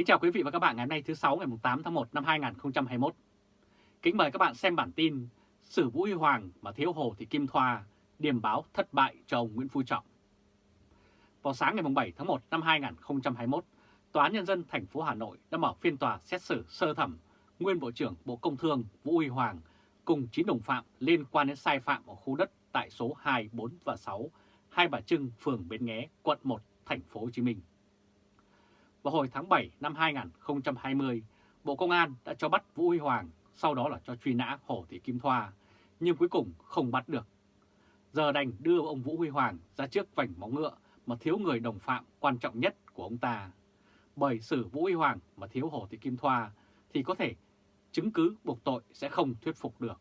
Kính chào quý vị và các bạn ngày hôm nay thứ 6 ngày 8 tháng 1 năm 2021. Kính mời các bạn xem bản tin Sử Vũ Huy Hoàng mà thiếu Hồ Thị Kim Thoa, điểm báo thất bại cho ông Nguyễn Phú Trọng. Vào sáng ngày 7 tháng 1 năm 2021, Tòa án Nhân dân thành phố Hà Nội đã mở phiên tòa xét xử sơ thẩm nguyên Bộ trưởng Bộ Công Thương Vũ Huy Hoàng cùng 9 đồng phạm liên quan đến sai phạm ở khu đất tại số 2, 4 và 6, Hai Bà Trưng, phường Bến Nghé, quận 1, thành phố Hồ Chí Minh. Vào hồi tháng 7 năm 2020, Bộ Công an đã cho bắt Vũ Huy Hoàng, sau đó là cho truy nã Hồ Thị Kim Thoa, nhưng cuối cùng không bắt được. Giờ đành đưa ông Vũ Huy Hoàng ra trước vành móng ngựa mà thiếu người đồng phạm quan trọng nhất của ông ta. Bởi xử Vũ Huy Hoàng mà thiếu Hồ Thị Kim Thoa thì có thể chứng cứ buộc tội sẽ không thuyết phục được,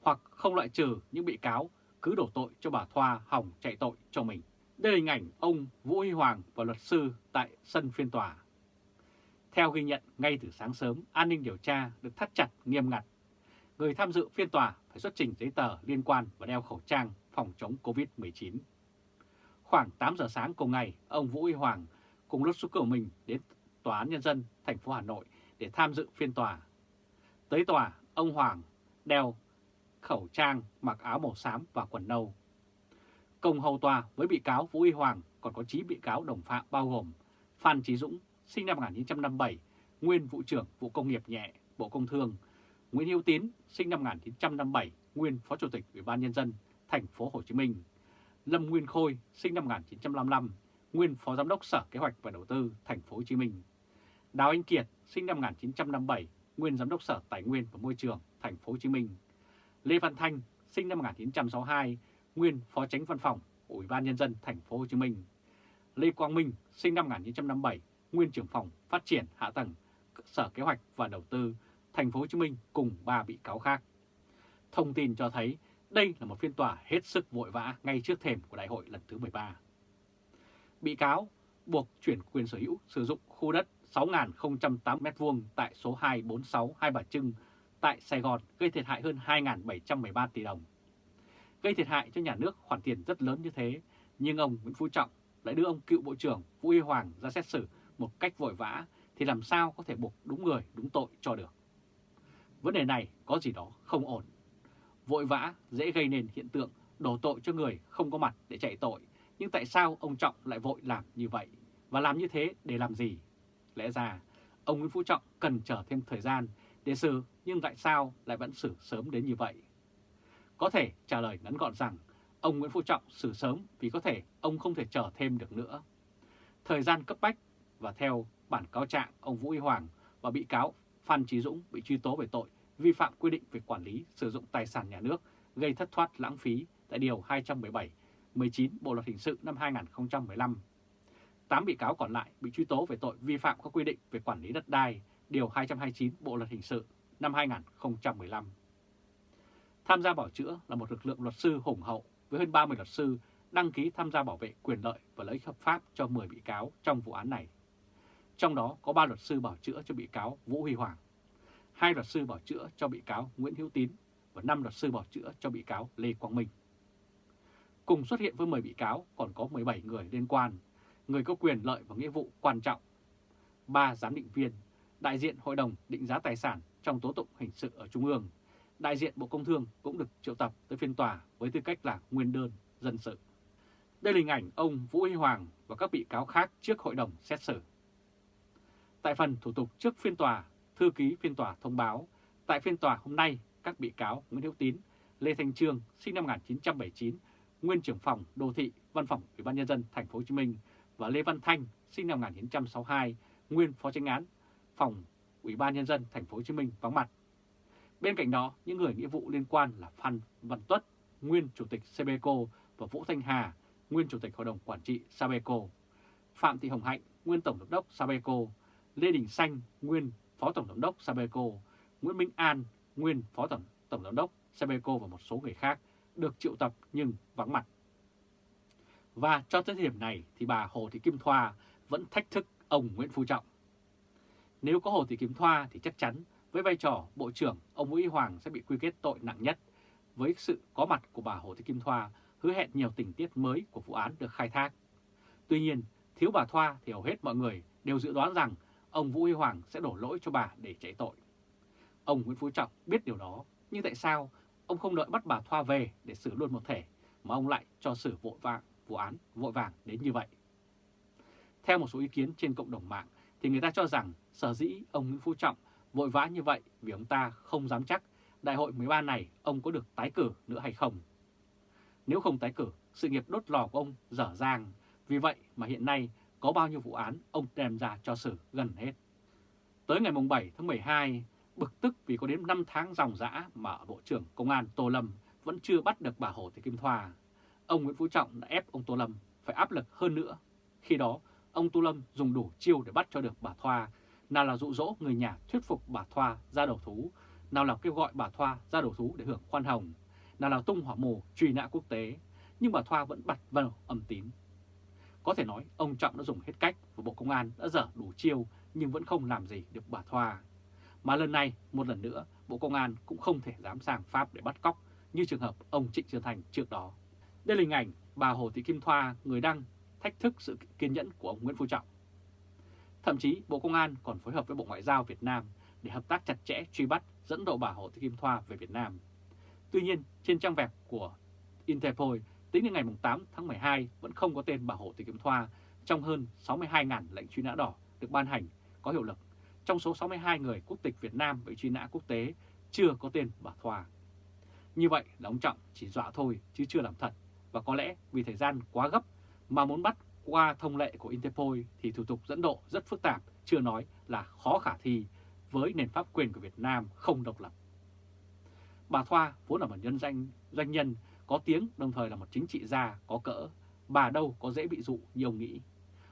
hoặc không loại trừ những bị cáo cứ đổ tội cho bà Thoa hỏng chạy tội cho mình. Đây là hình ảnh ông Vũ Huy Hoàng và luật sư tại sân phiên tòa. Theo ghi nhận ngay từ sáng sớm, an ninh điều tra được thắt chặt nghiêm ngặt. Người tham dự phiên tòa phải xuất trình giấy tờ liên quan và đeo khẩu trang phòng chống COVID-19. Khoảng 8 giờ sáng cùng ngày, ông Vũ Huy Hoàng cùng luật sư của mình đến Tòa án Nhân dân thành phố Hà Nội để tham dự phiên tòa. Tới tòa, ông Hoàng đeo khẩu trang, mặc áo màu xám và quần nâu. Cùng hầu tòa với bị cáo Vũ Huy Hoàng còn có 9 bị cáo đồng phạm bao gồm Phan Trí Dũng, sinh năm 1957, nguyên vụ trưởng vụ công nghiệp nhẹ, Bộ Công Thương, Nguyễn Hữu Tín, sinh năm 1957, nguyên phó chủ tịch Ủy ban nhân dân thành phố Hồ Chí Minh, Lâm Nguyên Khôi, sinh năm 1955, nguyên phó giám đốc Sở Kế hoạch và Đầu tư thành phố Hồ Chí Minh, Đào Anh Kiệt, sinh năm 1957, nguyên giám đốc Sở Tài nguyên và Môi trường thành phố Hồ Chí Minh, Lê Văn Thanh, sinh năm 1962, nguyên phó tránh văn phòng Ủy ban nhân dân thành phố Hồ Chí Minh, Lê Quang Minh, sinh năm 1957, nguyên trưởng phòng phát triển hạ tầng Sở Kế hoạch và Đầu tư thành phố Hồ Chí Minh cùng 3 bị cáo khác. Thông tin cho thấy đây là một phiên tòa hết sức vội vã ngay trước thềm của đại hội lần thứ 13. Bị cáo buộc chuyển quyền sở hữu sử dụng khu đất 6.008m2 tại số 246 Hai Bà Trưng tại Sài Gòn gây thiệt hại hơn 2.713 tỷ đồng. Gây thiệt hại cho nhà nước khoản tiền rất lớn như thế, nhưng ông Nguyễn Phú Trọng lại đưa ông cựu Bộ trưởng Vũ Y Hoàng ra xét xử một cách vội vã thì làm sao có thể buộc đúng người đúng tội cho được. Vấn đề này có gì đó không ổn. Vội vã dễ gây nên hiện tượng đổ tội cho người không có mặt để chạy tội, nhưng tại sao ông Trọng lại vội làm như vậy? Và làm như thế để làm gì? Lẽ ra, ông Nguyễn Phú Trọng cần chờ thêm thời gian để xử, nhưng tại sao lại vẫn xử sớm đến như vậy? Có thể trả lời ngắn gọn rằng ông Nguyễn Phú Trọng xử sớm vì có thể ông không thể chờ thêm được nữa. Thời gian cấp bách và theo bản cáo trạng ông Vũ Huy Hoàng và bị cáo Phan Trí Dũng bị truy tố về tội vi phạm quy định về quản lý sử dụng tài sản nhà nước gây thất thoát lãng phí tại Điều 217, 19 Bộ Luật Hình sự năm 2015. 8 bị cáo còn lại bị truy tố về tội vi phạm các quy định về quản lý đất đai, Điều 229 Bộ Luật Hình sự năm 2015. Tham gia bảo chữa là một lực lượng luật sư hùng hậu với hơn 30 luật sư đăng ký tham gia bảo vệ quyền lợi và lợi ích hợp pháp cho 10 bị cáo trong vụ án này. Trong đó có 3 luật sư bảo chữa cho bị cáo Vũ Huy Hoàng, 2 luật sư bảo chữa cho bị cáo Nguyễn Hữu Tín và 5 luật sư bảo chữa cho bị cáo Lê Quang Minh. Cùng xuất hiện với 10 bị cáo còn có 17 người liên quan, người có quyền lợi và nghĩa vụ quan trọng, 3 giám định viên, đại diện Hội đồng định giá tài sản trong tố tụng hình sự ở Trung ương, đại diện Bộ Công Thương cũng được triệu tập tới phiên tòa với tư cách là nguyên đơn dân sự. Đây là hình ảnh ông Vũ Huy Hoàng và các bị cáo khác trước hội đồng xét xử. Tại phần thủ tục trước phiên tòa, thư ký phiên tòa thông báo tại phiên tòa hôm nay các bị cáo Nguyễn Hữu Tín, Lê Thanh Trương sinh năm 1979, nguyên trưởng phòng đô thị văn phòng Ủy ban nhân dân thành phố Hồ Chí Minh và Lê Văn Thanh sinh năm 1962, nguyên phó tranh án phòng Ủy ban nhân dân thành phố Hồ Chí Minh vắng mặt. Bên cạnh đó, những người nghĩa vụ liên quan là Phan Văn Tuất, nguyên chủ tịch Sabeco và Vũ Thanh Hà, nguyên chủ tịch hội đồng quản trị Sabeco, Phạm Thị Hồng Hạnh, nguyên tổng giám đốc Sabeco, Lê Đình Xanh, nguyên phó tổng giám đốc Sabeco, Nguyễn Minh An, nguyên phó tổng tổng giám đốc Sabeco và một số người khác được triệu tập nhưng vắng mặt. Và cho tới thời điểm này thì bà Hồ Thị Kim Thoa vẫn thách thức ông Nguyễn Phú Trọng. Nếu có Hồ Thị Kim Thoa thì chắc chắn với vai trò Bộ trưởng, ông Vũ Hoàng sẽ bị quy kết tội nặng nhất. Với sự có mặt của bà Hồ Thị Kim Thoa hứa hẹn nhiều tình tiết mới của vụ án được khai thác. Tuy nhiên, thiếu bà Thoa thì hầu hết mọi người đều dự đoán rằng ông Vũ Huy Hoàng sẽ đổ lỗi cho bà để chạy tội. Ông Nguyễn Phú Trọng biết điều đó, nhưng tại sao ông không đợi bắt bà Thoa về để xử luôn một thể, mà ông lại cho xử vội vàng, vụ án vội vàng đến như vậy? Theo một số ý kiến trên cộng đồng mạng, thì người ta cho rằng sở dĩ ông Nguyễn Phú Trọng vội vã như vậy vì ông ta không dám chắc đại hội 13 này ông có được tái cử nữa hay không. Nếu không tái cử, sự nghiệp đốt lò của ông dở dang, vì vậy mà hiện nay có bao nhiêu vụ án ông đem ra cho xử gần hết. Tới ngày 7 tháng 12, bực tức vì có đến 5 tháng dòng dã mà Bộ trưởng Công an Tô Lâm vẫn chưa bắt được bà Hồ Thị Kim Thoa. Ông Nguyễn Phú Trọng đã ép ông Tô Lâm phải áp lực hơn nữa. Khi đó, ông Tô Lâm dùng đủ chiêu để bắt cho được bà Thoa, nào là dụ dỗ người nhà thuyết phục bà Thoa ra đầu thú, nào là kêu gọi bà Thoa ra đầu thú để hưởng khoan hồng, nào là tung hỏa mù truy nã quốc tế, nhưng bà Thoa vẫn bật vào âm tín. Có thể nói ông Trọng đã dùng hết cách và Bộ Công an đã dở đủ chiêu nhưng vẫn không làm gì được bà Thoa. Mà lần này, một lần nữa, Bộ Công an cũng không thể dám sang Pháp để bắt cóc như trường hợp ông Trịnh Xuân Thành trước đó. Đây là hình ảnh bà Hồ Thị Kim Thoa, người đăng thách thức sự kiên nhẫn của ông Nguyễn Phú Trọng. Thậm chí Bộ Công an còn phối hợp với Bộ Ngoại giao Việt Nam để hợp tác chặt chẽ truy bắt dẫn độ bà Hồ Thị Kim Thoa về Việt Nam. Tuy nhiên, trên trang web của Interpol tính đến ngày 8 tháng 12 vẫn không có tên bà Hồ Thị Kim Thoa trong hơn 62.000 lệnh truy nã đỏ được ban hành có hiệu lực. Trong số 62 người quốc tịch Việt Nam bị truy nã quốc tế chưa có tên bà Thoa. Như vậy là ông Trọng chỉ dọa thôi chứ chưa làm thật và có lẽ vì thời gian quá gấp mà muốn bắt qua thông lệ của Interpol thì thủ tục dẫn độ rất phức tạp, chưa nói là khó khả thi với nền pháp quyền của Việt Nam không độc lập. Bà Thoa vốn là một nhân danh doanh nhân có tiếng đồng thời là một chính trị gia có cỡ, bà đâu có dễ bị dụ như ông nghĩ.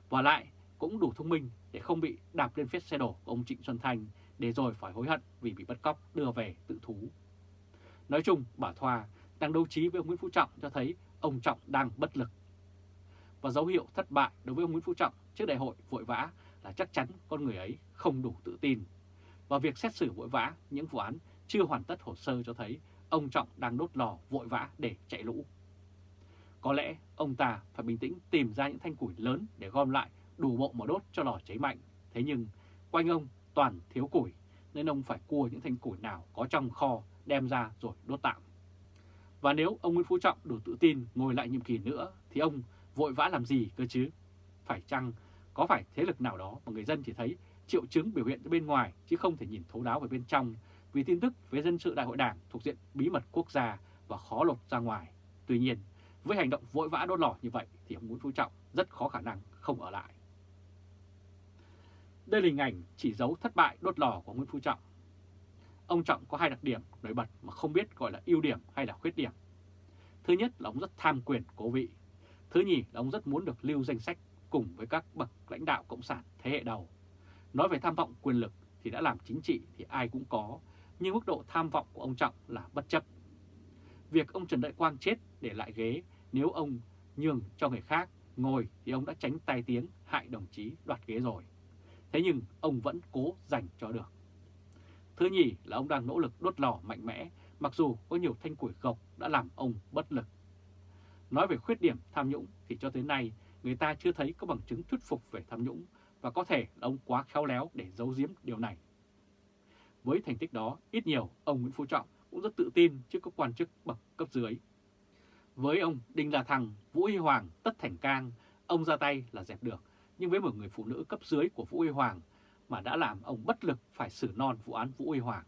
Và lại cũng đủ thông minh để không bị đạp lên phết xe đổ của ông Trịnh Xuân Thanh để rồi phải hối hận vì bị bắt cóc đưa về tự thú. Nói chung, bà Thoa đang đấu trí với ông Nguyễn Phú Trọng cho thấy ông Trọng đang bất lực. Và dấu hiệu thất bại đối với ông Nguyễn Phú Trọng trước đại hội vội vã là chắc chắn con người ấy không đủ tự tin. Và việc xét xử vội vã những vụ án chưa hoàn tất hồ sơ cho thấy ông Trọng đang đốt lò, vội vã để chạy lũ. Có lẽ ông ta phải bình tĩnh tìm ra những thanh củi lớn để gom lại, đủ bộ mà đốt cho lò cháy mạnh. Thế nhưng, quanh ông toàn thiếu củi, nên ông phải cua những thanh củi nào có trong kho, đem ra rồi đốt tạm. Và nếu ông Nguyễn Phú Trọng đủ tự tin ngồi lại nhiệm kỳ nữa, thì ông vội vã làm gì cơ chứ? Phải chăng có phải thế lực nào đó mà người dân chỉ thấy triệu chứng biểu hiện bên ngoài chứ không thể nhìn thấu đáo về bên trong vì tin tức về dân sự đại hội đảng thuộc diện bí mật quốc gia và khó lột ra ngoài. Tuy nhiên, với hành động vội vã đốt lò như vậy thì ông Nguyễn Phú Trọng rất khó khả năng không ở lại. Đây là hình ảnh chỉ dấu thất bại đốt lò của Nguyễn Phú Trọng. Ông Trọng có hai đặc điểm nổi bật mà không biết gọi là ưu điểm hay là khuyết điểm. Thứ nhất là ông rất tham quyền cố vị. Thứ nhì là ông rất muốn được lưu danh sách cùng với các bậc lãnh đạo Cộng sản thế hệ đầu. Nói về tham vọng quyền lực thì đã làm chính trị thì ai cũng có, nhưng mức độ tham vọng của ông Trọng là bất chấp. Việc ông Trần Đại Quang chết để lại ghế nếu ông nhường cho người khác ngồi thì ông đã tránh tai tiếng hại đồng chí đoạt ghế rồi. Thế nhưng ông vẫn cố giành cho được. Thứ nhì là ông đang nỗ lực đốt lò mạnh mẽ, mặc dù có nhiều thanh củi gộc đã làm ông bất lực. Nói về khuyết điểm tham nhũng thì cho tới nay người ta chưa thấy có bằng chứng thuyết phục về tham nhũng và có thể là ông quá khéo léo để giấu giếm điều này. Với thành tích đó, ít nhiều ông Nguyễn Phú Trọng cũng rất tự tin trước các quan chức bậc cấp dưới. Với ông Đinh La Thăng, Vũ Huy Hoàng, Tất Thành Cang, ông ra tay là dẹp được, nhưng với một người phụ nữ cấp dưới của Vũ Huy Hoàng mà đã làm ông bất lực phải xử non vụ án Vũ Huy Hoàng.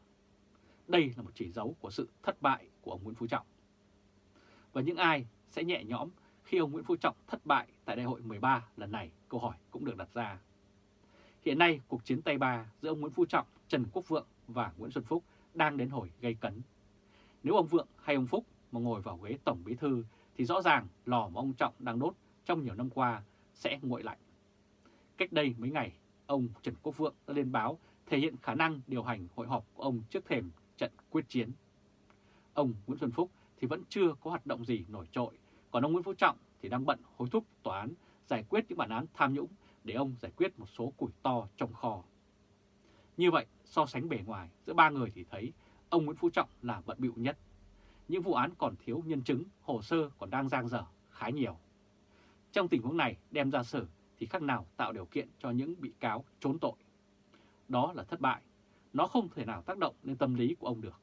Đây là một chỉ dấu của sự thất bại của ông Nguyễn Phú Trọng. Và những ai sẽ nhẹ nhõm khi ông Nguyễn Phú Trọng thất bại tại đại hội 13 lần này, câu hỏi cũng được đặt ra. Hiện nay, cuộc chiến tay ba giữa ông Nguyễn Phú Trọng, Trần Quốc Vượng và Nguyễn Xuân Phúc đang đến hồi gây cấn. Nếu ông Vượng hay ông Phúc mà ngồi vào ghế Tổng Bí Thư thì rõ ràng lò mà ông Trọng đang đốt trong nhiều năm qua sẽ nguội lạnh. Cách đây mấy ngày, ông Trần Quốc Vượng đã lên báo thể hiện khả năng điều hành hội họp của ông trước thềm trận quyết chiến. Ông Nguyễn Xuân Phúc thì vẫn chưa có hoạt động gì nổi trội, còn ông Nguyễn Phú Trọng thì đang bận hối thúc tòa án giải quyết những bản án tham nhũng để ông giải quyết một số củi to trong kho. Như vậy, so sánh bề ngoài giữa ba người thì thấy ông Nguyễn Phú Trọng là bận bịu nhất. Những vụ án còn thiếu nhân chứng, hồ sơ còn đang giang dở khá nhiều. Trong tình huống này đem ra xử thì khác nào tạo điều kiện cho những bị cáo trốn tội. đó là thất bại. Nó không thể nào tác động lên tâm lý của ông được.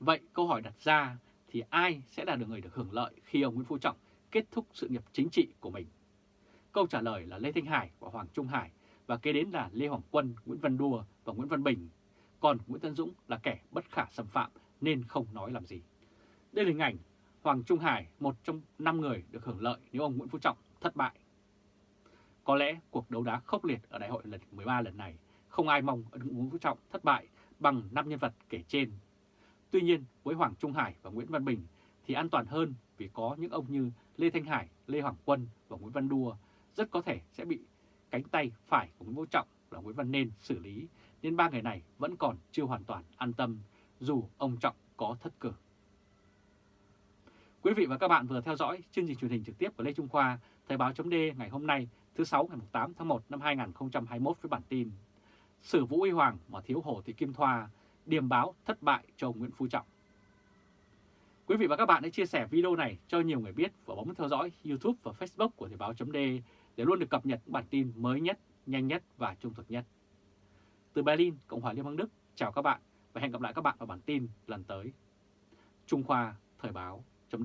Vậy câu hỏi đặt ra thì ai sẽ là được người được hưởng lợi khi ông Nguyễn Phú Trọng kết thúc sự nghiệp chính trị của mình? Câu trả lời là Lê Thanh Hải và Hoàng Trung Hải và kế đến là Lê Hoàng Quân, Nguyễn Văn Đua và Nguyễn Văn Bình. Còn Nguyễn Tân Dũng là kẻ bất khả xâm phạm nên không nói làm gì. Đây là hình ảnh Hoàng Trung Hải, một trong 5 người được hưởng lợi nếu ông Nguyễn Phú Trọng thất bại. Có lẽ cuộc đấu đá khốc liệt ở đại hội lần 13 lần này không ai mong ông Nguyễn Phú Trọng thất bại bằng 5 nhân vật kể trên. Tuy nhiên với Hoàng Trung Hải và Nguyễn Văn Bình thì an toàn hơn vì có những ông như Lê Thanh Hải, Lê Hoàng Quân và Nguyễn Văn Đua rất có thể sẽ bị cánh tay phải của Nguyễn vũ Trọng là Nguyễn Văn Nên xử lý, nên ba người này vẫn còn chưa hoàn toàn an tâm dù ông Trọng có thất cử. Quý vị và các bạn vừa theo dõi chương trình truyền hình trực tiếp của Lê Trung Khoa, Thời báo chấm ngày hôm nay thứ 6 ngày 8 tháng 1 năm 2021 với bản tin Sử Vũ uy Hoàng mà thiếu Hồ Thị Kim Thoa, điềm báo thất bại cho ông Nguyễn Phú Trọng. Quý vị và các bạn hãy chia sẻ video này cho nhiều người biết và bấm theo dõi YouTube và Facebook của Thời báo chấm để để luôn được cập nhật những bản tin mới nhất, nhanh nhất và trung thực nhất. Từ Berlin, Cộng hòa Liên bang Đức, chào các bạn và hẹn gặp lại các bạn vào bản tin lần tới. Trung Khoa Thời báo chấm